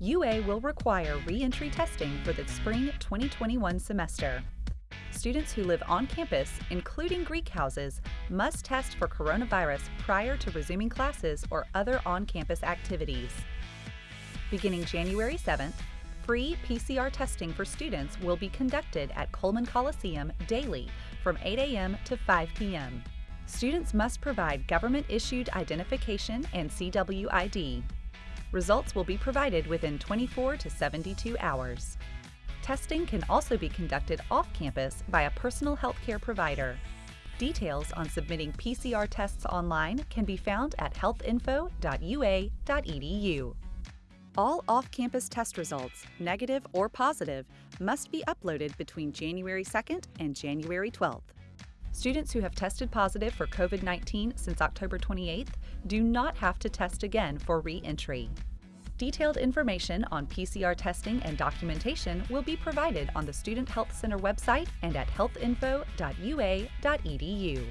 UA will require re-entry testing for the spring 2021 semester. Students who live on campus, including Greek houses, must test for coronavirus prior to resuming classes or other on-campus activities. Beginning January 7th, free PCR testing for students will be conducted at Coleman Coliseum daily from 8 a.m. to 5 p.m. Students must provide government-issued identification and CWID. Results will be provided within 24 to 72 hours. Testing can also be conducted off campus by a personal healthcare provider. Details on submitting PCR tests online can be found at healthinfo.ua.edu. All off-campus test results, negative or positive, must be uploaded between January 2nd and January 12th. Students who have tested positive for COVID-19 since October 28th do not have to test again for re-entry. Detailed information on PCR testing and documentation will be provided on the Student Health Center website and at healthinfo.ua.edu.